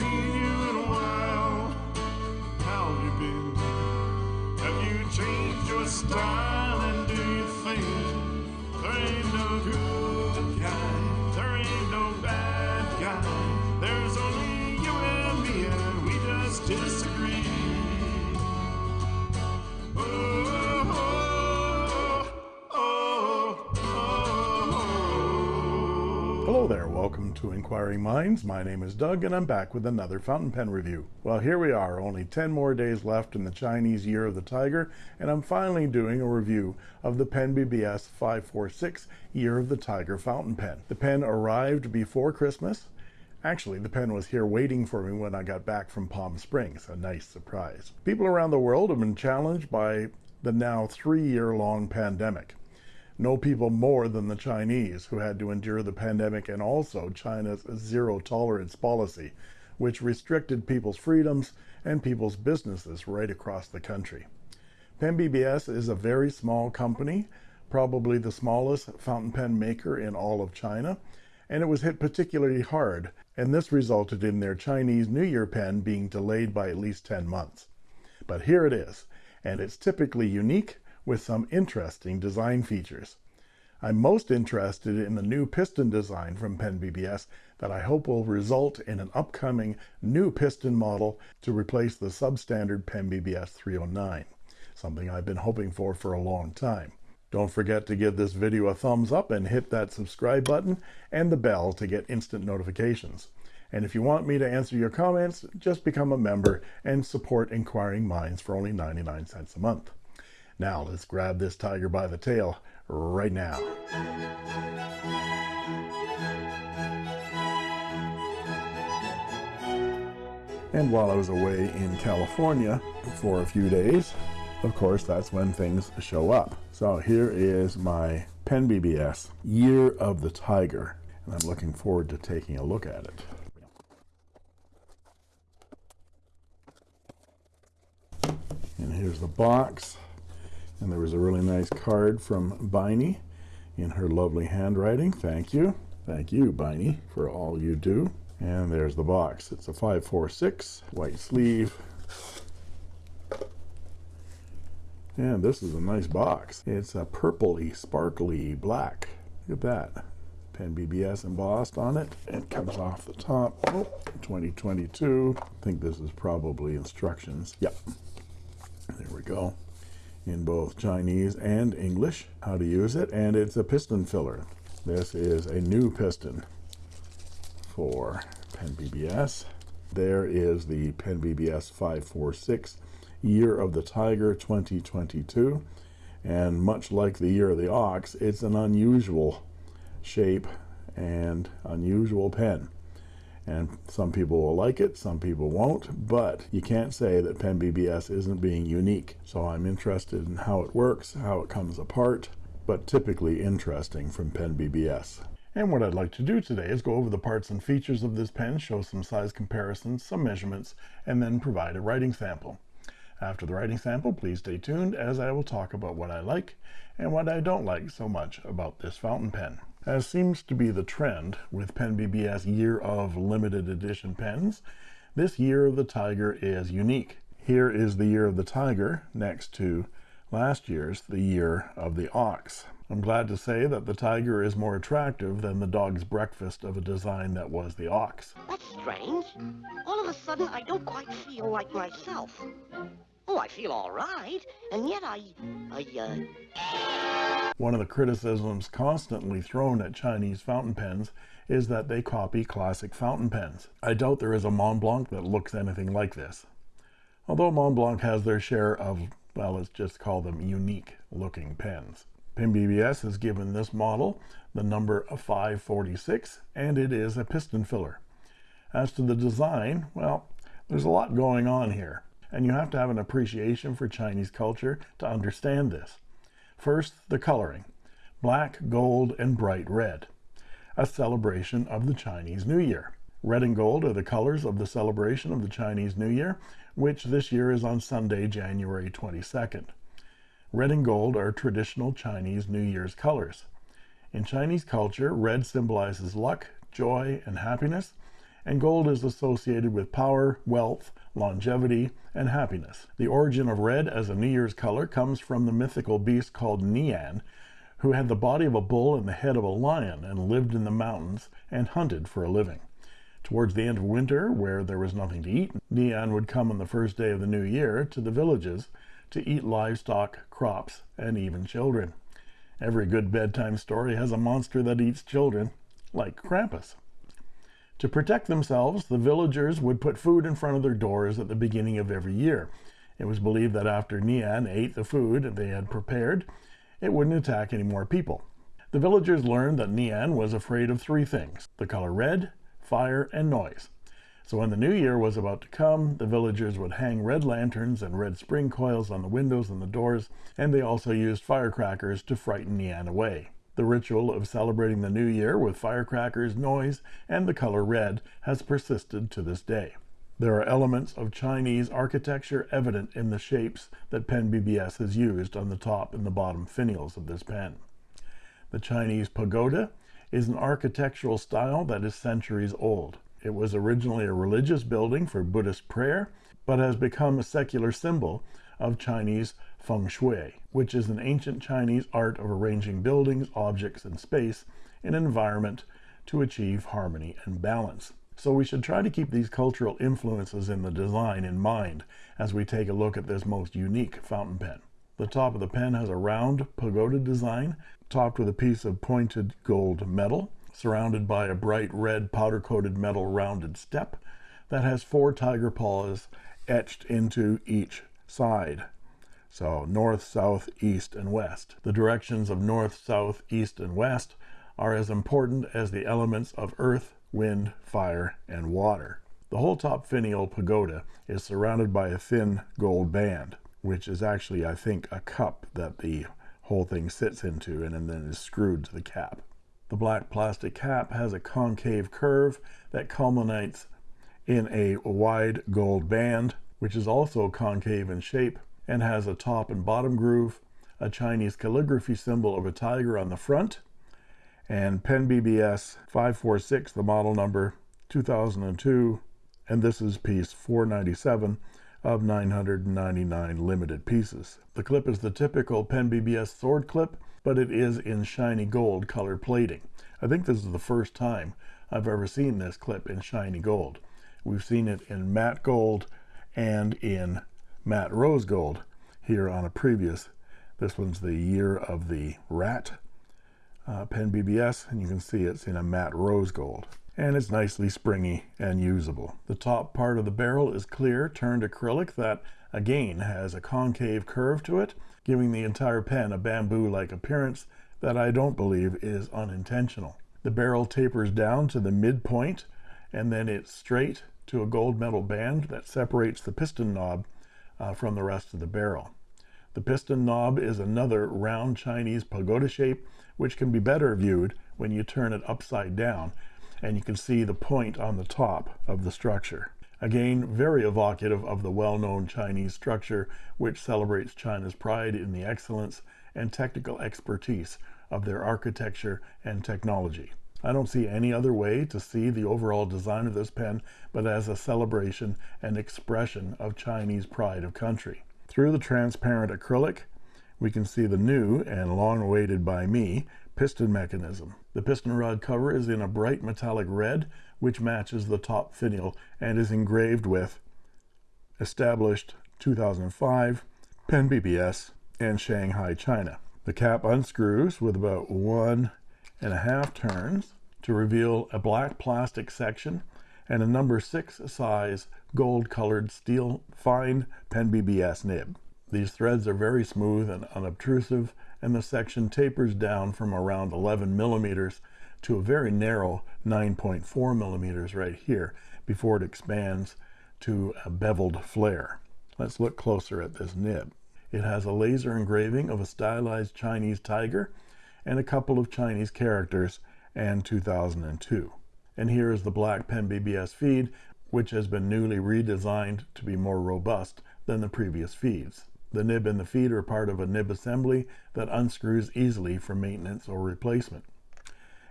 seen you in a while. How have you been? Have you changed your style? And do you think Hello there, welcome to Inquiring Minds. My name is Doug and I'm back with another fountain pen review. Well, here we are, only 10 more days left in the Chinese Year of the Tiger, and I'm finally doing a review of the Pen BBS 546 Year of the Tiger fountain pen. The pen arrived before Christmas. Actually, the pen was here waiting for me when I got back from Palm Springs, a nice surprise. People around the world have been challenged by the now three-year-long pandemic no people more than the Chinese who had to endure the pandemic and also China's zero tolerance policy, which restricted people's freedoms and people's businesses right across the country. Pen BBS is a very small company, probably the smallest fountain pen maker in all of China, and it was hit particularly hard, and this resulted in their Chinese New Year pen being delayed by at least 10 months. But here it is, and it's typically unique with some interesting design features. I'm most interested in the new piston design from Pen BBS that I hope will result in an upcoming new piston model to replace the substandard Pen BBS 309, something I've been hoping for for a long time. Don't forget to give this video a thumbs up and hit that subscribe button and the bell to get instant notifications. And if you want me to answer your comments, just become a member and support Inquiring Minds for only 99 cents a month. Now let's grab this tiger by the tail right now. And while I was away in California for a few days, of course, that's when things show up. So here is my Pen BBS Year of the Tiger, and I'm looking forward to taking a look at it. And here's the box and there was a really nice card from Biny in her lovely handwriting. Thank you. Thank you Biny for all you do. And there's the box. It's a 546 white sleeve. And this is a nice box. It's a purpley sparkly black. Look at that. Pen BBS embossed on it. It comes off the top. Oh, 2022 I think this is probably instructions. Yep. There we go in both Chinese and English. How to use it and it's a piston filler. This is a new piston for Pen BBS there is the Pen BBS 546 year of the Tiger 2022 and much like the year of the ox it's an unusual shape and unusual pen and some people will like it some people won't but you can't say that pen BBS isn't being unique. So I'm interested in how it works how it comes apart but typically interesting from pen BBS and what I'd like to do today is go over the parts and features of this pen show some size comparisons some measurements and then provide a writing sample. After the writing sample please stay tuned as I will talk about what I like and what I don't like so much about this fountain pen as seems to be the trend with Pen BBS year of limited edition pens this year of the tiger is unique here is the year of the tiger next to last year's the year of the ox I'm glad to say that the tiger is more attractive than the dog's breakfast of a design that was the ox That's strange. All of a sudden, I don't quite feel like myself. Oh, I feel all right, and yet I, I, uh... One of the criticisms constantly thrown at Chinese fountain pens is that they copy classic fountain pens. I doubt there is a Montblanc that looks anything like this. Although Montblanc has their share of, well, let's just call them unique looking pens. Pen BBS has given this model the number of 546 and it is a piston filler. As to the design, well, there's a lot going on here and you have to have an appreciation for Chinese culture to understand this. First, the coloring, black, gold, and bright red, a celebration of the Chinese New Year. Red and gold are the colors of the celebration of the Chinese New Year, which this year is on Sunday, January 22nd. Red and gold are traditional Chinese New Year's colors. In Chinese culture, red symbolizes luck, joy, and happiness, and gold is associated with power, wealth, longevity, and happiness. The origin of red as a New Year's color comes from the mythical beast called Nian, who had the body of a bull and the head of a lion and lived in the mountains and hunted for a living. Towards the end of winter, where there was nothing to eat, Nian would come on the first day of the new year to the villages to eat livestock, crops, and even children. Every good bedtime story has a monster that eats children, like Krampus. To protect themselves, the villagers would put food in front of their doors at the beginning of every year. It was believed that after Nian ate the food they had prepared, it wouldn't attack any more people. The villagers learned that Nian was afraid of three things the color red, fire, and noise. So when the new year was about to come, the villagers would hang red lanterns and red spring coils on the windows and the doors, and they also used firecrackers to frighten Nian away. The ritual of celebrating the new year with firecrackers, noise, and the color red has persisted to this day. There are elements of Chinese architecture evident in the shapes that Pen BBS has used on the top and the bottom finials of this pen. The Chinese pagoda is an architectural style that is centuries old. It was originally a religious building for Buddhist prayer, but has become a secular symbol of Chinese feng shui, which is an ancient Chinese art of arranging buildings, objects, and space in an environment to achieve harmony and balance. So we should try to keep these cultural influences in the design in mind as we take a look at this most unique fountain pen. The top of the pen has a round pagoda design topped with a piece of pointed gold metal, surrounded by a bright red powder coated metal rounded step that has four tiger paws etched into each side. So north, south, east, and west. The directions of north, south, east, and west are as important as the elements of earth, wind, fire, and water. The whole top finial pagoda is surrounded by a thin gold band, which is actually, I think, a cup that the whole thing sits into and, then is screwed to the cap. The black plastic cap has a concave curve that culminates in a wide gold band, which is also concave in shape and has a top and bottom groove, a Chinese calligraphy symbol of a tiger on the front, and Pen BBS 546, the model number 2002, and this is piece 497 of 999 limited pieces. The clip is the typical Pen BBS sword clip, but it is in shiny gold color plating. I think this is the first time I've ever seen this clip in shiny gold. We've seen it in matte gold and in matte rose gold here on a previous. This one's the year of the rat uh, Pen BBS, and you can see it's in a matte rose gold and it's nicely springy and usable. The top part of the barrel is clear turned acrylic that again has a concave curve to it, giving the entire pen a bamboo-like appearance that I don't believe is unintentional. The barrel tapers down to the midpoint and then it's straight to a gold metal band that separates the piston knob uh, from the rest of the barrel. The piston knob is another round Chinese pagoda shape which can be better viewed when you turn it upside down and you can see the point on the top of the structure. Again, very evocative of the well-known Chinese structure, which celebrates China's pride in the excellence and technical expertise of their architecture and technology. I don't see any other way to see the overall design of this pen but as a celebration and expression of Chinese pride of country. Through the transparent acrylic, we can see the new and long awaited by me piston mechanism. The piston rod cover is in a bright metallic red, which matches the top finial and is engraved with established 2005, Pen BBS, and Shanghai, China. The cap unscrews with about one and a half turns to reveal a black plastic section and a number six size gold colored steel fine Pen BBS nib. These threads are very smooth and unobtrusive and the section tapers down from around 11 millimeters to a very narrow 9.4 millimeters right here before it expands to a beveled flare. Let's look closer at this nib. It has a laser engraving of a stylized Chinese tiger and a couple of Chinese characters and 2002. And here is the black pen BBS feed, which has been newly redesigned to be more robust than the previous feeds. The nib and the feed are part of a nib assembly that unscrews easily for maintenance or replacement.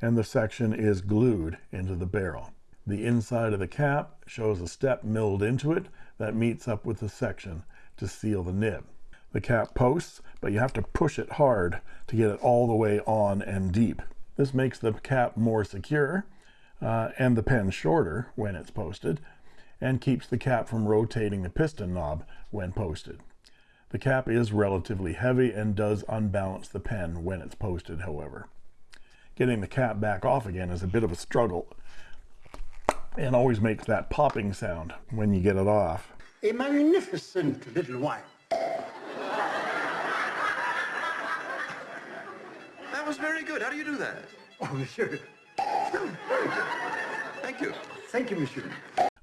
And the section is glued into the barrel. The inside of the cap shows a step milled into it that meets up with the section to seal the nib. The cap posts, but you have to push it hard to get it all the way on and deep. This makes the cap more secure uh, and the pen shorter when it's posted and keeps the cap from rotating the piston knob when posted. The cap is relatively heavy and does unbalance the pen when it's posted, however. Getting the cap back off again is a bit of a struggle and always makes that popping sound when you get it off. A magnificent little wine. Was very good. How do you do that? Oh, monsieur. Thank you. Thank you, monsieur.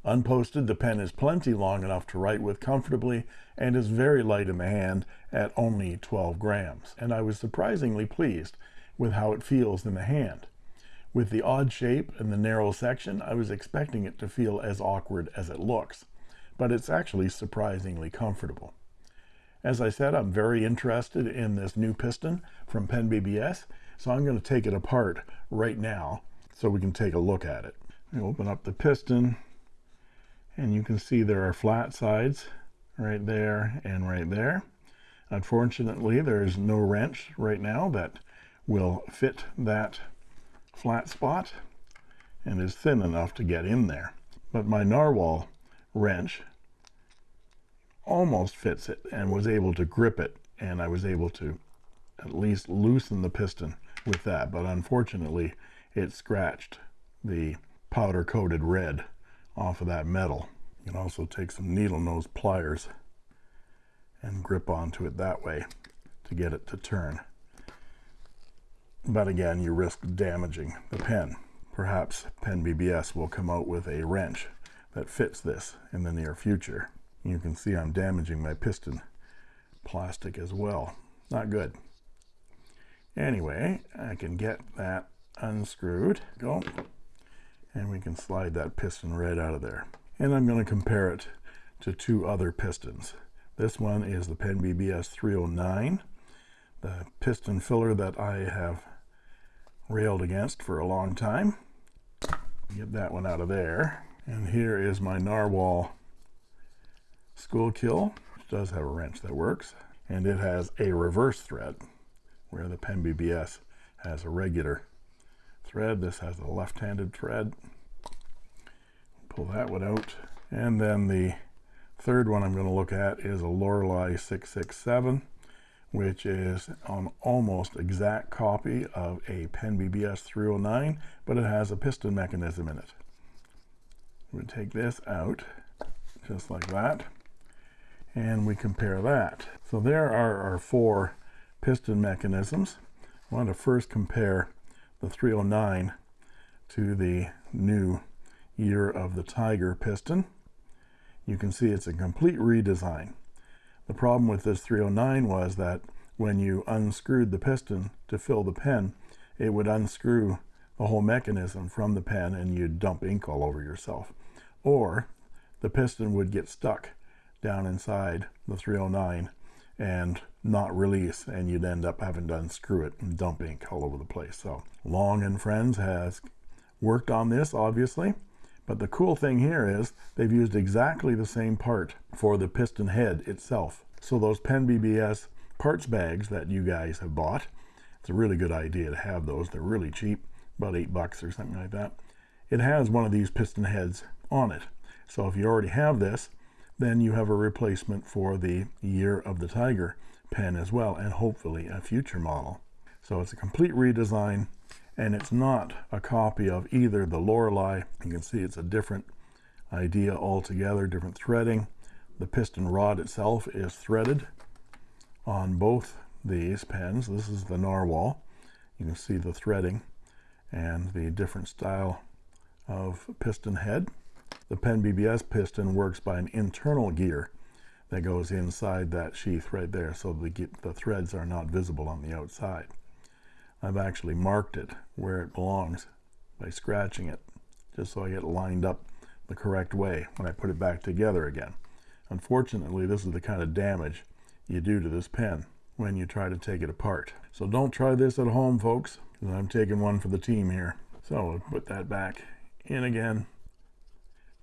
Unposted, the pen is plenty long enough to write with comfortably and is very light in the hand at only 12 grams. And I was surprisingly pleased with how it feels in the hand. With the odd shape and the narrow section, I was expecting it to feel as awkward as it looks, but it's actually surprisingly comfortable. As I said, I'm very interested in this new piston from Pen BBS, so I'm going to take it apart right now so we can take a look at it. I open up the piston and you can see there are flat sides right there and right there. Unfortunately, there's no wrench right now that will fit that flat spot and is thin enough to get in there. But my narwhal wrench almost fits it and was able to grip it and I was able to at least loosen the piston with that. But unfortunately it scratched the powder coated red off of that metal. You can also take some needle nose pliers and grip onto it that way to get it to turn. But again you risk damaging the pen. Perhaps pen BBS will come out with a wrench that fits this in the near future you can see I'm damaging my piston plastic as well. Not good. Anyway I can get that unscrewed. Go. And we can slide that piston right out of there. And I'm going to compare it to two other pistons. This one is the Pen BBS 309 the piston filler that I have railed against for a long time. Get that one out of there. And here is my narwhal Schuylkill which does have a wrench that works and it has a reverse thread where the pen BBS has a regular thread. This has a left-handed thread. Pull that one out. And then the third one I'm going to look at is a Lorelei 667 which is an almost exact copy of a Pen BBS 309 but it has a piston mechanism in it. We take this out just like that and we compare that. So there are our four piston mechanisms. I want to first compare the 309 to the new year of the tiger piston. You can see it's a complete redesign. The problem with this 309 was that when you unscrewed the piston to fill the pen it would unscrew the whole mechanism from the pen and you'd dump ink all over yourself. Or the piston would get stuck down inside the 309 and not release and you'd end up having to unscrew it and dump ink all over the place. So long and friends has worked on this obviously but the cool thing here is they've used exactly the same part for the piston head itself. So those pen bbs parts bags that you guys have bought it's a really good idea to have those. They're really cheap about eight bucks or something like that. It has one of these piston heads on it. So if you already have this then you have a replacement for the year of the tiger pen as well and hopefully a future model. So it's a complete redesign and it's not a copy of either the Lorelei. You can see it's a different idea altogether different threading. The piston rod itself is threaded on both these pens. This is the narwhal. You can see the threading and the different style of piston head the pen BBS piston works by an internal gear that goes inside that sheath right there so the, the threads are not visible on the outside. I've actually marked it where it belongs by scratching it just so I get lined up the correct way when I put it back together again. Unfortunately this is the kind of damage you do to this pen when you try to take it apart. So don't try this at home folks I'm taking one for the team here. So put that back in again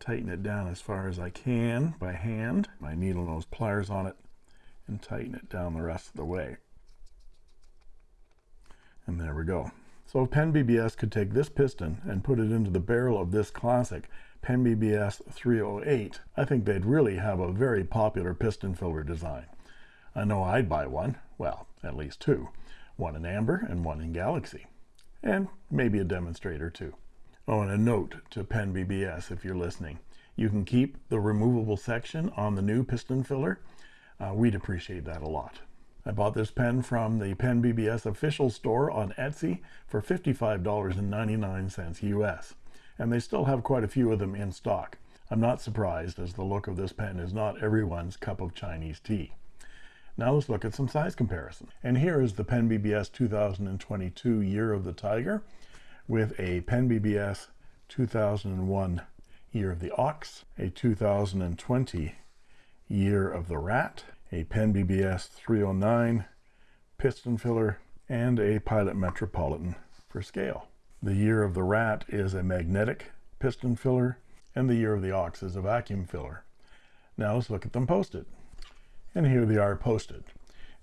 tighten it down as far as I can by hand, my needle nose pliers on it, and tighten it down the rest of the way. And there we go. So if Pen BBS could take this piston and put it into the barrel of this classic Pen BBS 308, I think they'd really have a very popular piston filler design. I know I'd buy one, well, at least two, one in amber and one in galaxy, and maybe a demonstrator too. Oh, and a note to Pen BBS if you're listening. You can keep the removable section on the new piston filler. Uh, we'd appreciate that a lot. I bought this pen from the Pen BBS official store on Etsy for $55.99 US and they still have quite a few of them in stock. I'm not surprised as the look of this pen is not everyone's cup of Chinese tea. Now let's look at some size comparison. And here is the Pen BBS 2022 Year of the Tiger with a Pen BBS 2001 Year of the Ox, a 2020 Year of the Rat, a Pen BBS 309 piston filler, and a Pilot Metropolitan for scale. The year of the rat is a magnetic piston filler, and the year of the ox is a vacuum filler. Now let's look at them posted. And here they are posted.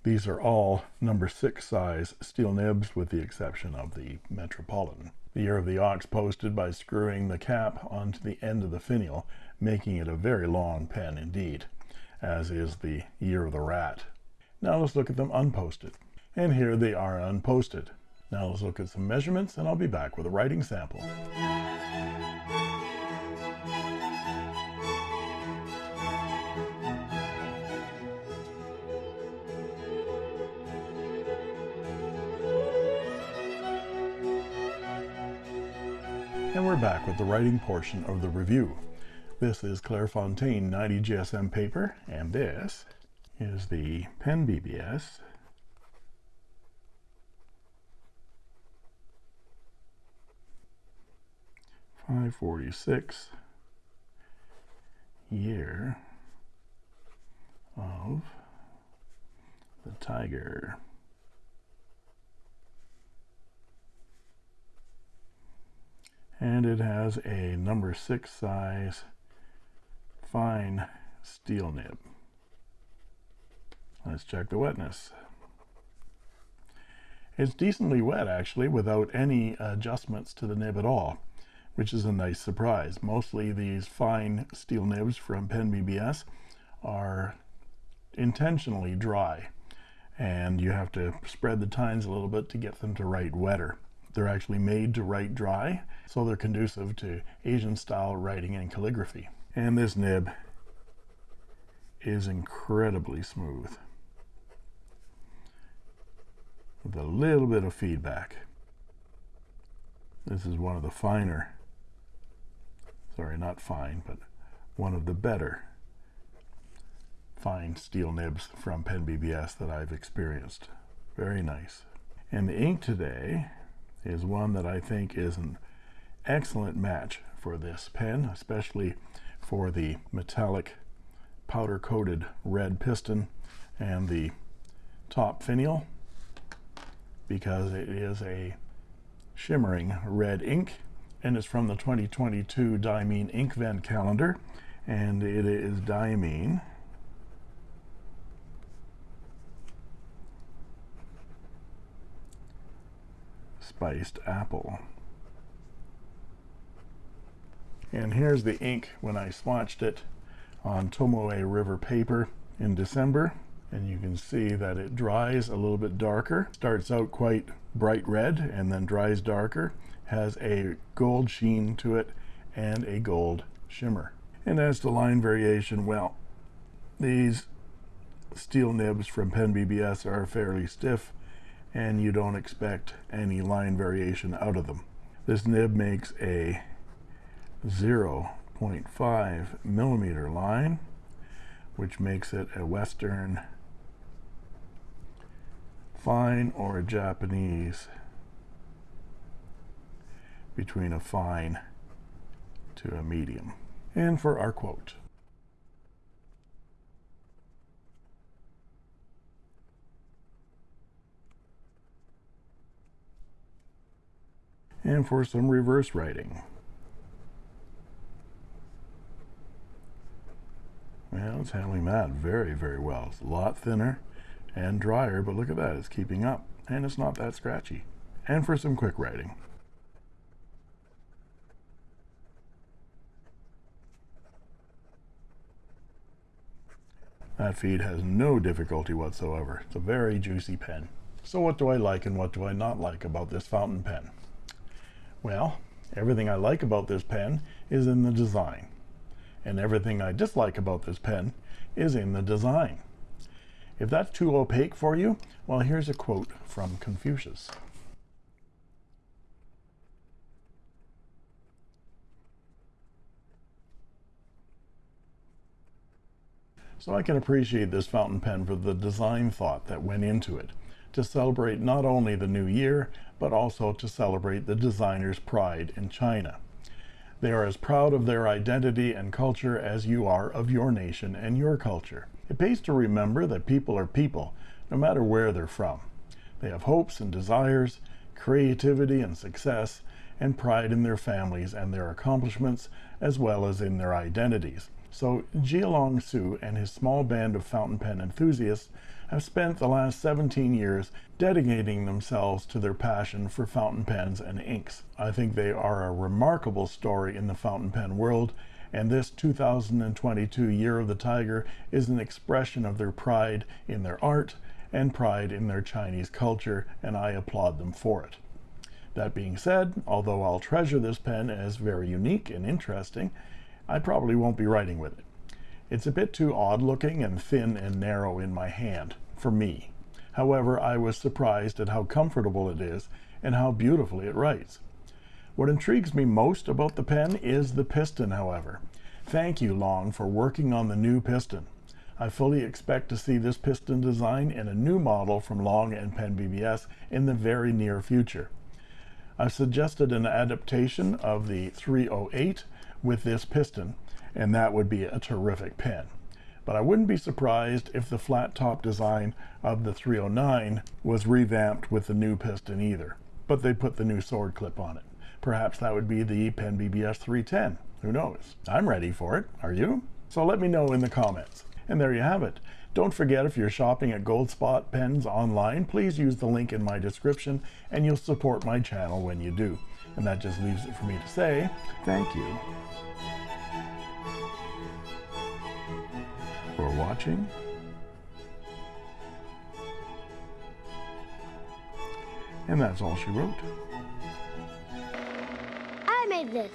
These are all number six size steel nibs with the exception of the Metropolitan. The year of the ox posted by screwing the cap onto the end of the finial, making it a very long pen indeed, as is the year of the rat. Now let's look at them unposted. And here they are unposted. Now let's look at some measurements and I'll be back with a writing sample. Back with the writing portion of the review. This is Clairefontaine 90 GSM paper, and this is the Pen BBS 546 year of the tiger. And it has a number six size fine steel nib. Let's check the wetness. It's decently wet actually without any adjustments to the nib at all which is a nice surprise. Mostly these fine steel nibs from Pen BBS are intentionally dry and you have to spread the tines a little bit to get them to write wetter. They're actually made to write dry, so they're conducive to Asian style writing and calligraphy. And this nib is incredibly smooth with a little bit of feedback. This is one of the finer sorry not fine but one of the better fine steel nibs from Pen BBS that I've experienced very nice and the ink today is one that I think is an excellent match for this pen especially for the metallic powder coated red piston and the top finial because it is a shimmering red ink and it's from the 2022 Diamine Inkvent calendar and it is Diamine spiced apple. And here's the ink when I swatched it on Tomoe River paper in December. And you can see that it dries a little bit darker. Starts out quite bright red and then dries darker. Has a gold sheen to it and a gold shimmer. And as to line variation, well, these steel nibs from Pen BBS are fairly stiff and you don't expect any line variation out of them. This nib makes a 0.5 millimeter line, which makes it a Western fine or a Japanese between a fine to a medium. And for our quote. And for some reverse writing. Well, it's handling that very, very well. It's a lot thinner and drier, but look at that, it's keeping up. And it's not that scratchy. And for some quick writing. That feed has no difficulty whatsoever. It's a very juicy pen. So what do I like and what do I not like about this fountain pen? Well, everything I like about this pen is in the design. And everything I dislike about this pen is in the design. If that's too opaque for you, well, here's a quote from Confucius. So I can appreciate this fountain pen for the design thought that went into it, to celebrate not only the new year, but also to celebrate the designer's pride in China. They are as proud of their identity and culture as you are of your nation and your culture. It pays to remember that people are people, no matter where they're from. They have hopes and desires, creativity and success, and pride in their families and their accomplishments, as well as in their identities. So Jialong Su and his small band of fountain pen enthusiasts have spent the last 17 years dedicating themselves to their passion for fountain pens and inks. I think they are a remarkable story in the fountain pen world, and this 2022 Year of the Tiger is an expression of their pride in their art and pride in their Chinese culture, and I applaud them for it. That being said, although I'll treasure this pen as very unique and interesting, I probably won't be writing with it. It's a bit too odd looking and thin and narrow in my hand, for me. However, I was surprised at how comfortable it is and how beautifully it writes. What intrigues me most about the pen is the piston, however. Thank you, Long, for working on the new piston. I fully expect to see this piston design in a new model from Long and Pen BBS in the very near future. I've suggested an adaptation of the 308 with this piston, and that would be a terrific pen. But I wouldn't be surprised if the flat top design of the 309 was revamped with the new piston either. But they put the new sword clip on it. Perhaps that would be the Pen BBS 310. Who knows? I'm ready for it. Are you? So let me know in the comments. And there you have it. Don't forget if you're shopping at Goldspot Pens online, please use the link in my description and you'll support my channel when you do. And that just leaves it for me to say thank you for watching. And that's all she wrote. I made this.